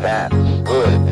That's good.